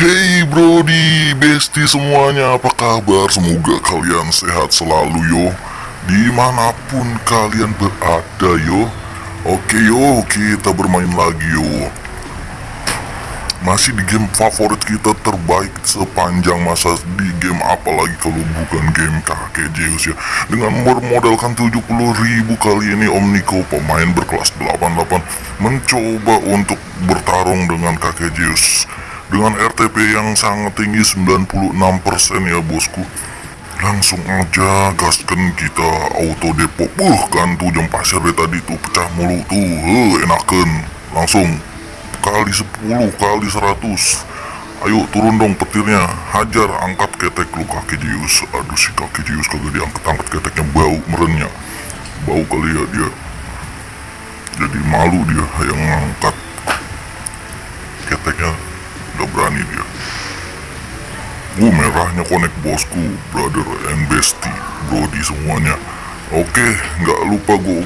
Brody, Besti semuanya apa kabar? Semoga kalian sehat selalu yo. Di mana pun kalian berada yo. Oke yo, kita bermain lagi yo. Masih di game favorit kita terbaik sepanjang masa di game apalagi kalau bukan game kakek Zeus ya. Dengan bermodalkan 70 ribu kali ini Om Niko pemain berkelas 88 Mencoba untuk bertarung dengan kakek Zeus dengan RTP yang sangat tinggi 96% ya bosku. Langsung aja gaskan kita auto depo Buh kan tuh jam pasir dari tadi tuh pecah mulu tuh. Heh, enakan. Langsung. Kali 10 kali 100 Ayo turun dong petirnya. Hajar angkat ketek lu kaki Jius. Aduh si kaki Jius kagak diangkat-angkat keteknya. Bau merennya. Bau kali ya dia. Jadi malu dia yang ngangkat keteknya Uh merahnya connect bosku Brother and bestie Brody semuanya. Oke nggak lupa gue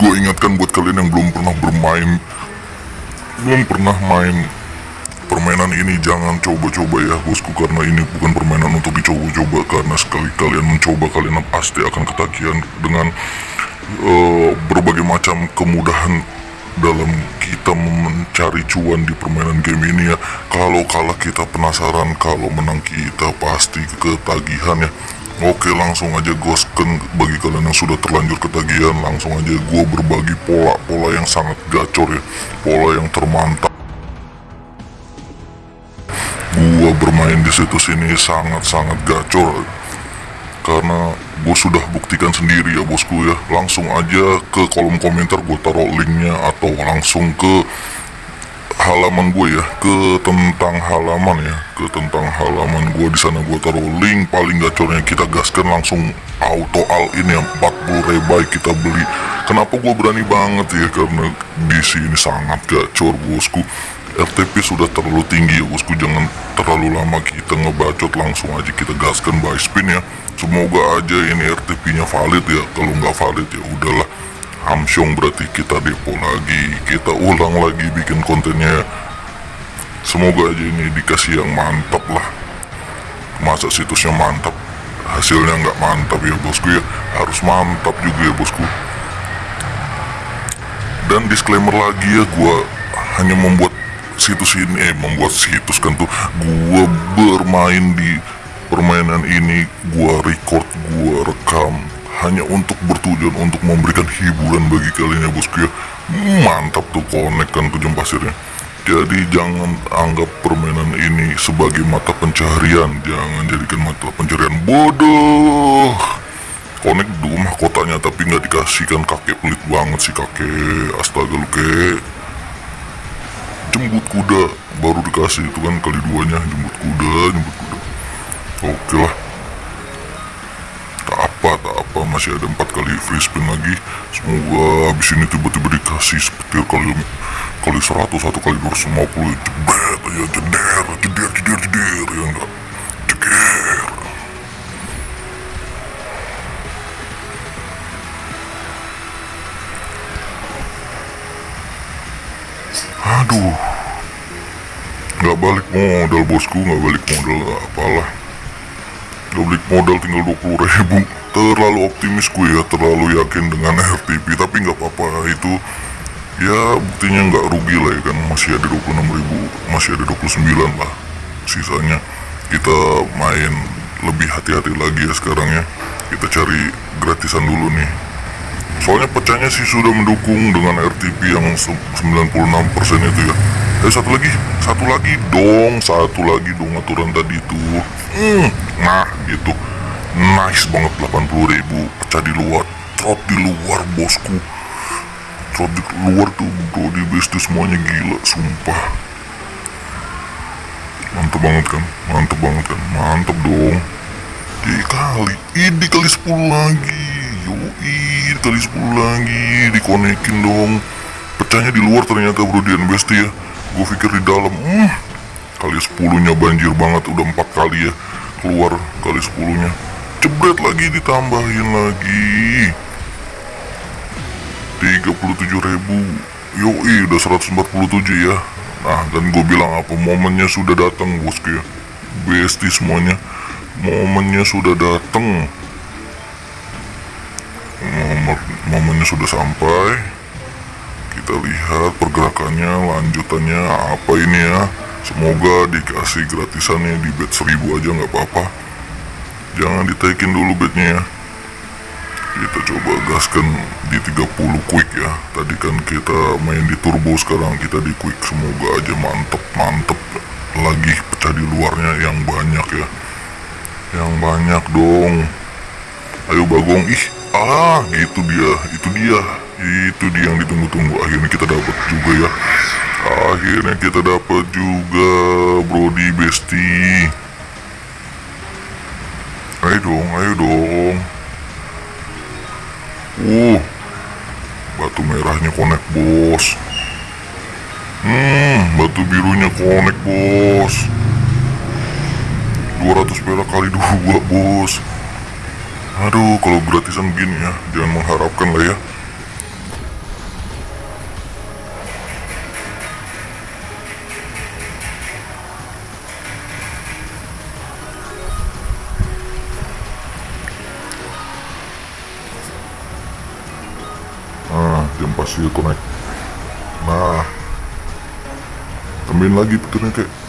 Gue ingatkan buat kalian yang belum pernah bermain Belum pernah main Permainan ini jangan coba-coba ya bosku Karena ini bukan permainan untuk dicoba-coba Karena sekali kalian mencoba kalian pasti akan ketagihan Dengan uh, berbagai macam kemudahan dalam kita mencari cuan di permainan game ini ya. Kalau kalah kita penasaran kalau menang kita pasti ketagihan ya. Oke langsung aja gosken bagi kalian yang sudah terlanjur ketagihan langsung aja gue berbagi pola-pola yang sangat gacor ya. Pola yang termantap. Gue bermain di situs ini sangat-sangat gacor karena gue sudah buktikan sendiri ya bosku ya. Langsung aja ke kolom komentar gue taruh linknya atau langsung ke halaman gue ya ke tentang halaman ya ke tentang halaman gue di sana gue taruh link paling gacornya kita gaskan langsung auto all in ya 40 rebai kita beli. Kenapa gue berani banget ya? Karena di sini sangat gacor bosku RTP sudah terlalu tinggi ya bosku. Jangan terlalu lama kita ngebacot langsung aja kita gaskan buy spin ya. Semoga aja ini RTP nya valid ya. Kalau nggak valid ya udahlah. Hamsyong berarti kita depo lagi. Kita ulang lagi bikin kontennya ya. Semoga aja ini dikasih yang mantap lah. Masa situsnya mantap? Hasilnya nggak mantap ya bosku ya. Harus mantap juga ya bosku. Dan disclaimer lagi ya. Gua hanya membuat situs ini eh membuat situs kan tuh. Gua bermain di permainan ini gua record gua rekam. Hanya untuk bertujuan untuk memberikan hiburan bagi kalian ya bosku ya. Mantap tuh connect kan tuh jam pasirnya. Jadi jangan anggap permainan ini sebagai mata pencarian. Jangan jadikan mata pencarian bodoh. Connect di rumah kotanya tapi nggak dikasihkan kakek pelit banget sih kakek. Astaga lu kek jemput kuda. Baru dikasih itu kan kali duanya jemput kuda jemput kuda. Oke lah. Tak apa tak apa. Masih ada empat kali free spin lagi. Semoga habis ini tiba-tiba dikasih seperti kali kali 100 atau kali 250 jebret ya jeder jeder jeder jeder. Ya enggak? Jeger aduh. Nggak balik modal bosku. Nggak balik modal apalah. Nggak balik modal tinggal 20 ribu. Terlalu optimis gue ya terlalu yakin dengan RTP tapi nggak apa-apa itu ya buktinya nggak rugi lah ya kan. Masih ada 26 ribu masih ada 29 lah. Sisanya kita main lebih hati-hati lagi ya sekarang ya. Kita cari gratisan dulu nih soalnya pecahnya sih sudah mendukung dengan RTP yang 96% itu ya. Eh satu lagi satu lagi dong satu lagi dong aturan tadi itu. Hmm, nah gitu. Nice banget 80 ribu pecah di luar trot di luar bosku. Trot di luar tuh bro di besti semuanya gila sumpah. Mantep banget kan? Mantep banget kan? Mantep dong. Dikali ini kali 10 lagi Yoi, kali 10 lagi dikonekin dong. Pecahnya di luar ternyata bro Dian Besti ya. Gue pikir di dalam hmm, kali 10 nya banjir banget udah empat kali ya keluar kali 10 nya jebret lagi ditambahin lagi. 37 ribu. Yoi udah 147 ya. Nah dan gue bilang apa momennya sudah datang bosku ya. Besti semuanya. Momennya sudah datang Momennya sudah sampai. Kita lihat pergerakannya lanjutannya apa ini ya? Semoga dikasih gratisannya di bet 1000 aja nggak apa-apa. Jangan ditaikin dulu bednya ya. Kita coba gaskan di 30 quick ya. Tadi kan kita main di turbo sekarang kita di quick. Semoga aja mantep mantep. Lagi pecah di luarnya yang banyak ya. Yang banyak dong. Ayo bagong ih ah gitu dia itu dia itu dia yang ditunggu-tunggu akhirnya kita dapat juga ya akhirnya kita dapat juga Brody Besti ayo dong ayo dong Uh, batu merahnya konek bos. Hmm, batu birunya konek bos. 200 perak kali dua bos. Aduh, kalau gratisan gini ya, jangan mengharapkan lah ya. Nah, jam pasir connect. Nah, tambahin lagi petirnya kek.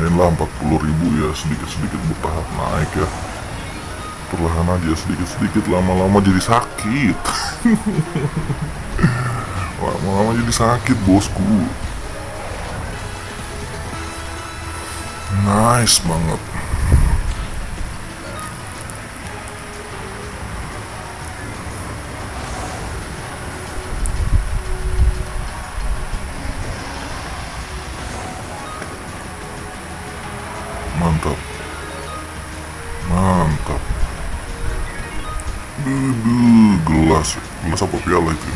Lumayan lah 40 ribu ya sedikit-sedikit bertahap naik ya. Perlahan aja sedikit-sedikit lama-lama jadi sakit. lama-lama jadi sakit bosku. Nice banget. Piala itu?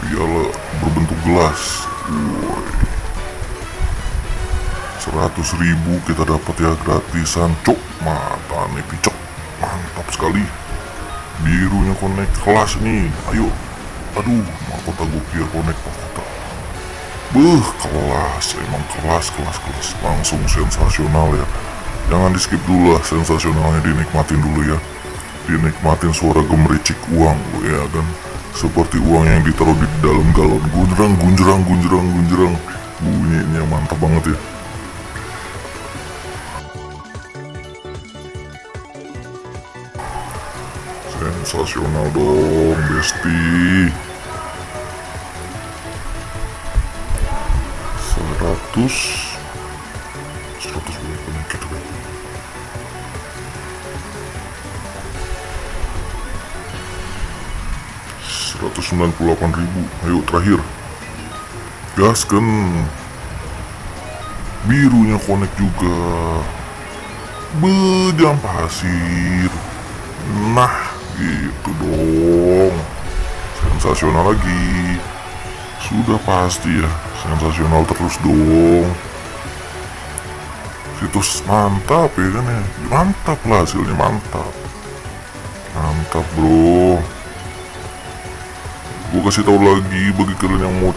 Piala berbentuk gelas. Woi. 100 ribu kita dapat ya gratisan. Cok mata nih picok. Mantap sekali. Birunya connect kelas nih. Ayo. Aduh mahkota biar connect mahkota. Beuh, kelas, emang kelas, kelas, kelas. Langsung sensasional ya. Jangan di skip dulu lah, sensasionalnya. Dinikmatin dulu ya. Dinikmatin suara gemericik uang, ya kan Seperti uang yang ditaruh di dalam galon. Gunjrang, gunjrang, gunjrang, gunjrang. Bunyinya mantap banget ya. Sensasional dong, Besti. Seratus 98.000 ayo terakhir. Gas kan, birunya connect juga. Bejam pasir nah gitu dong. Sensasional lagi. Sudah pasti ya sensasional terus dong. Situs mantap ya kan ya. Mantap lah hasilnya mantap. Mantap bro gue kasih tahu lagi bagi kalian yang mau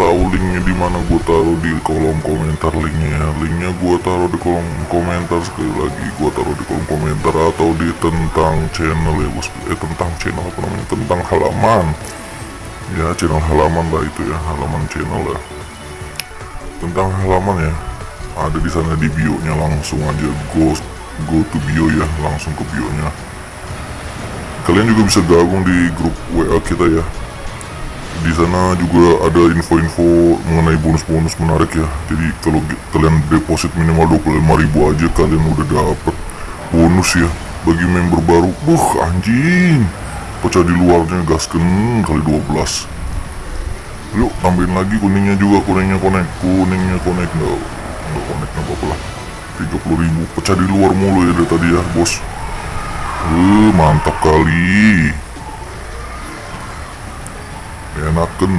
tahu linknya di mana gue taruh di kolom komentar linknya. Ya. linknya gue taruh di kolom komentar sekali lagi gue taruh di kolom komentar atau di tentang channel ya bos eh tentang channel apa namanya? Tentang halaman. Ya channel halaman lah itu ya halaman channel lah. Tentang halaman ya ada di sana di bio nya langsung aja. Go go to bio ya langsung ke bio nya kalian juga bisa gabung di grup WA kita ya di sana juga ada info-info mengenai bonus-bonus menarik ya. Jadi kalau kalian deposit minimal 25.000 aja kalian udah dapet bonus ya. Bagi member baru buh anjing. Pecah di luarnya gasken kali 12 yuk tambahin lagi kuningnya juga kuningnya konek kuningnya konek nggak nggak konek nggak apa-apa lah. 30 ribu. Pecah di luar mulu ya dari tadi ya bos. Eh mantap kali enakan.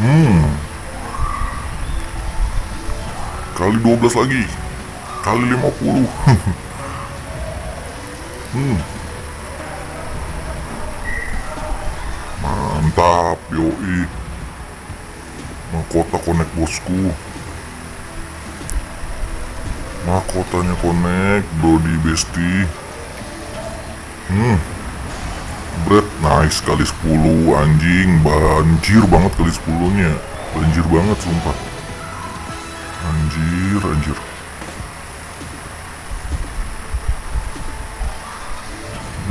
Hmm. Kali 12 lagi. Kali 50 hmm. Yoi. Mahkota connect bosku. Mahkotanya connect Brody Besti. Hmm Bread nice kali 10 anjing. Banjir banget kali 10 nya Banjir banget sumpah. Anjir anjir.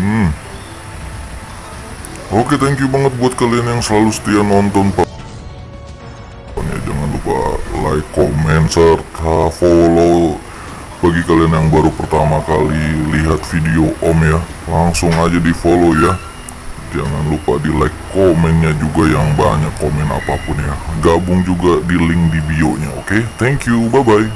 Hmm. Oke thank you banget buat kalian yang selalu setia nonton pak. Jangan lupa like, comment, serta follow Bagi kalian yang baru pertama kali lihat video om ya. Langsung aja di follow ya Jangan lupa di like komennya juga yang banyak komen apa pun ya. Gabung juga di link di bio nya oke? Thank you bye bye